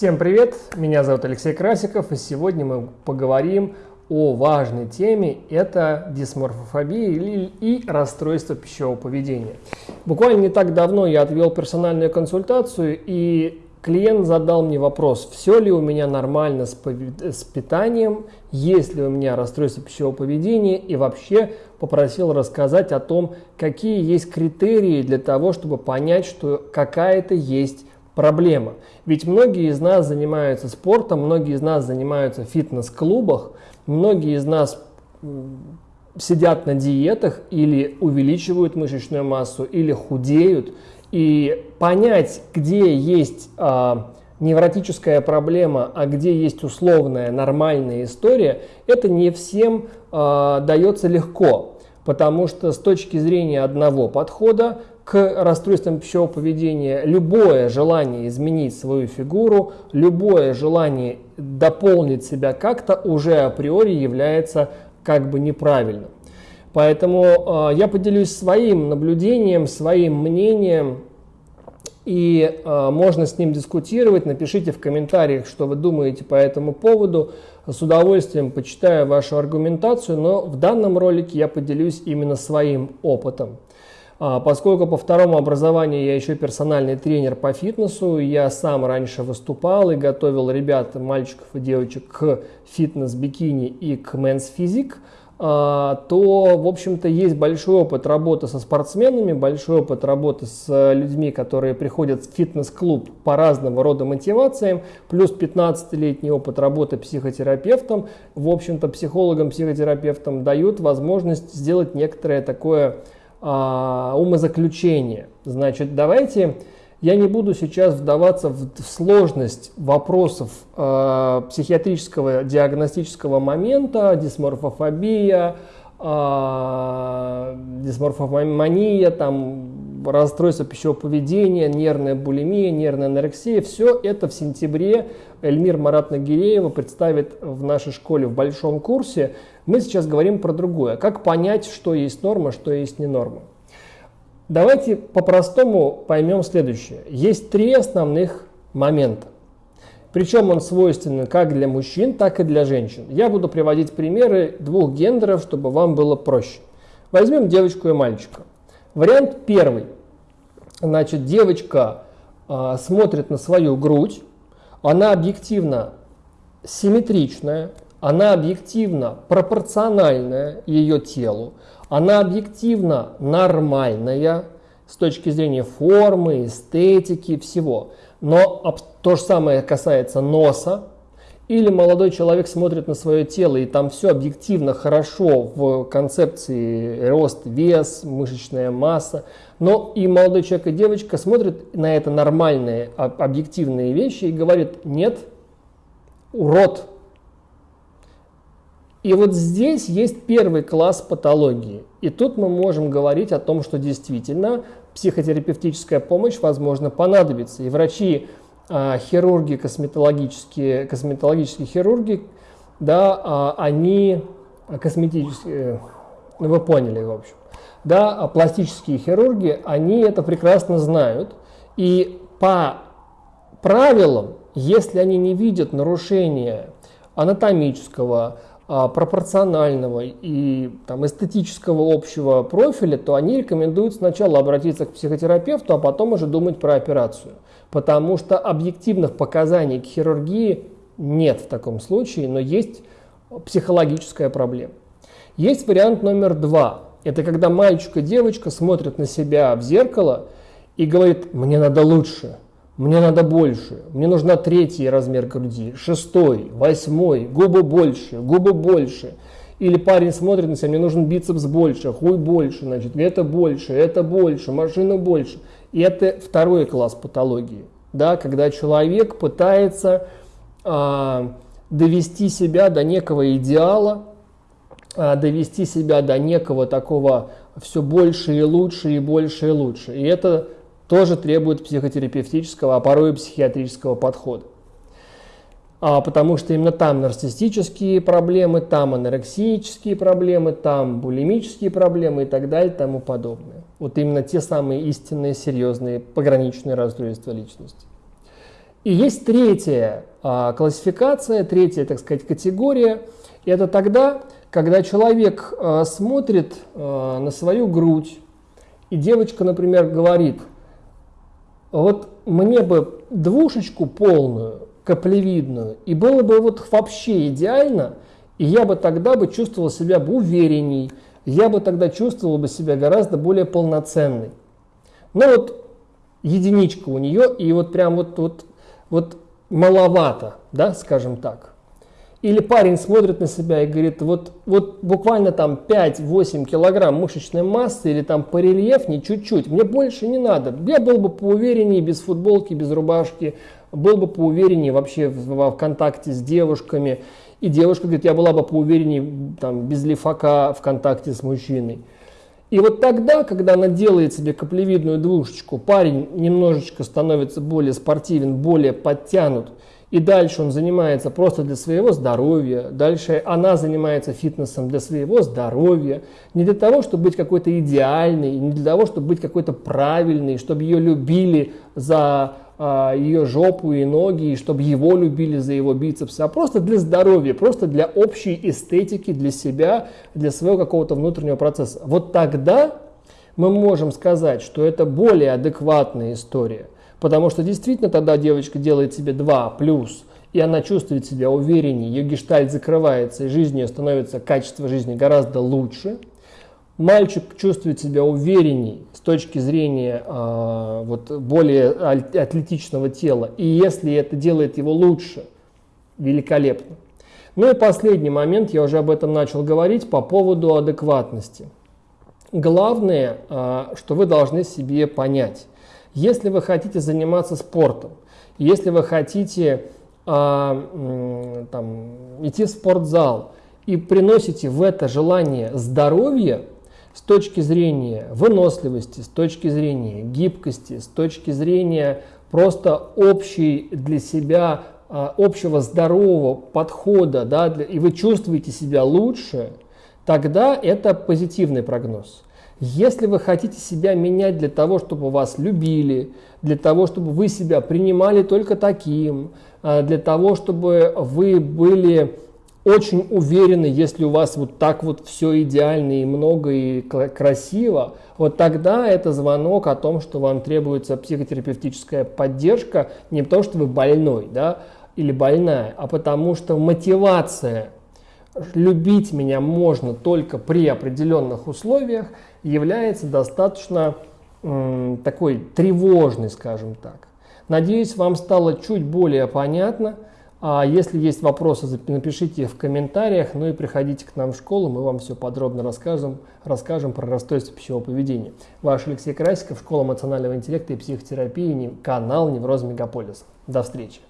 Всем привет, меня зовут Алексей Красиков, и сегодня мы поговорим о важной теме – это дисморфофобия и расстройство пищевого поведения. Буквально не так давно я отвел персональную консультацию, и клиент задал мне вопрос, все ли у меня нормально с, с питанием, есть ли у меня расстройство пищевого поведения, и вообще попросил рассказать о том, какие есть критерии для того, чтобы понять, что какая-то есть проблема. Ведь многие из нас занимаются спортом, многие из нас занимаются в фитнес-клубах, многие из нас сидят на диетах или увеличивают мышечную массу, или худеют. И понять, где есть а, невротическая проблема, а где есть условная нормальная история, это не всем а, дается легко. Потому что с точки зрения одного подхода к расстройствам пищевого поведения любое желание изменить свою фигуру, любое желание дополнить себя как-то уже априори является как бы неправильным. Поэтому э, я поделюсь своим наблюдением, своим мнением, и э, можно с ним дискутировать. Напишите в комментариях, что вы думаете по этому поводу. С удовольствием почитаю вашу аргументацию, но в данном ролике я поделюсь именно своим опытом. А, поскольку по второму образованию я еще персональный тренер по фитнесу, я сам раньше выступал и готовил ребят, мальчиков и девочек к фитнес-бикини и к а, то, в общем-то, есть большой опыт работы со спортсменами, большой опыт работы с людьми, которые приходят в фитнес-клуб по разного рода мотивациям, плюс 15-летний опыт работы психотерапевтом. В общем-то, психологам, психотерапевтам дают возможность сделать некоторое такое а, умозаключение. Значит, давайте я не буду сейчас вдаваться в, сложность вопросов э, психиатрического диагностического момента, дисморфофобия, э, дисморфомания, там, расстройство пищевого поведения, нервная булимия, нервная анорексия. Все это в сентябре Эльмир Марат Нагиреева представит в нашей школе в большом курсе. Мы сейчас говорим про другое. Как понять, что есть норма, что есть не норма. Давайте по-простому поймем следующее. Есть три основных момента. Причем он свойственен как для мужчин, так и для женщин. Я буду приводить примеры двух гендеров, чтобы вам было проще. Возьмем девочку и мальчика. Вариант первый. Значит, девочка э, смотрит на свою грудь, она объективно симметричная, она объективно пропорциональная ее телу, она объективно нормальная с точки зрения формы, эстетики, всего. Но то же самое касается носа, или молодой человек смотрит на свое тело, и там все объективно хорошо в концепции рост, вес, мышечная масса. Но и молодой человек, и девочка смотрят на это нормальные, объективные вещи и говорят, нет, урод, и вот здесь есть первый класс патологии. И тут мы можем говорить о том, что действительно психотерапевтическая помощь, возможно, понадобится. И врачи, а, хирурги, косметологические, косметологические хирурги, да, а, они косметические, ну вы поняли, в общем. Да, а пластические хирурги, они это прекрасно знают. И по правилам, если они не видят нарушения анатомического, а, пропорционального и там, эстетического общего профиля, то они рекомендуют сначала обратиться к психотерапевту, а потом уже думать про операцию. Потому что объективных показаний к хирургии нет в таком случае, но есть психологическая проблема. Есть вариант номер два. Это когда мальчик и девочка смотрят на себя в зеркало и говорят, мне надо лучше, мне надо больше, мне нужна третий размер груди, шестой, восьмой, губы больше, губы больше. Или парень смотрит на себя, мне нужен бицепс больше, хуй больше, значит, это больше, это больше, машина больше. И это второй класс патологии, да, когда человек пытается а, довести себя до некого идеала, а, довести себя до некого такого все больше и лучше, и больше и лучше. И это тоже требует психотерапевтического, а порой и психиатрического подхода. А, потому что именно там нарциссические проблемы, там анорексические проблемы, там булимические проблемы и так далее и тому подобное. Вот именно те самые истинные, серьезные, пограничные расстройства личности. И есть третья а, классификация, третья, так сказать, категория. Это тогда, когда человек а, смотрит а, на свою грудь, и девочка, например, говорит, вот мне бы двушечку полную, каплевидную, и было бы вот вообще идеально, и я бы тогда бы чувствовал себя бы уверенней, я бы тогда чувствовал бы себя гораздо более полноценной. Ну вот единичка у нее, и вот прям вот, вот, вот маловато, да, скажем так. Или парень смотрит на себя и говорит, вот, вот буквально там 5-8 килограмм мышечной массы или там по рельефнее чуть-чуть, мне больше не надо. Я был бы поувереннее без футболки, без рубашки, был бы поувереннее вообще в, в контакте с девушками. И девушка говорит, я была бы поувереннее там, без лифака в контакте с мужчиной. И вот тогда, когда она делает себе каплевидную двушечку, парень немножечко становится более спортивен, более подтянут, и дальше он занимается просто для своего здоровья, дальше она занимается фитнесом для своего здоровья, не для того, чтобы быть какой-то идеальной, не для того, чтобы быть какой-то правильной, чтобы ее любили за а, ее жопу и ноги, и чтобы его любили за его бицепсы, а просто для здоровья, просто для общей эстетики, для себя, для своего какого-то внутреннего процесса. Вот тогда мы можем сказать, что это более адекватная история, потому что действительно тогда девочка делает себе 2 плюс, и она чувствует себя увереннее, ее гештальт закрывается, и жизнь ее становится, качество жизни гораздо лучше – мальчик чувствует себя уверенней с точки зрения э, вот, более атлетичного тела, и если это делает его лучше, великолепно. Ну и последний момент, я уже об этом начал говорить, по поводу адекватности. Главное, э, что вы должны себе понять. Если вы хотите заниматься спортом, если вы хотите э, там, идти в спортзал и приносите в это желание здоровья, с точки зрения выносливости, с точки зрения гибкости, с точки зрения просто общей для себя, а, общего здорового подхода, да, и вы чувствуете себя лучше, тогда это позитивный прогноз. Если вы хотите себя менять для того, чтобы вас любили, для того, чтобы вы себя принимали только таким, а, для того, чтобы вы были очень уверены, если у вас вот так вот все идеально и много и красиво, вот тогда это звонок о том, что вам требуется психотерапевтическая поддержка, не потому что вы больной, да, или больная, а потому что мотивация любить меня можно только при определенных условиях является достаточно такой тревожной, скажем так. Надеюсь, вам стало чуть более понятно. А если есть вопросы, напишите в комментариях, ну и приходите к нам в школу, мы вам все подробно расскажем, расскажем про расстройство пищевого поведения. Ваш Алексей Красиков, Школа эмоционального интеллекта и психотерапии, канал Невроз Мегаполис. До встречи!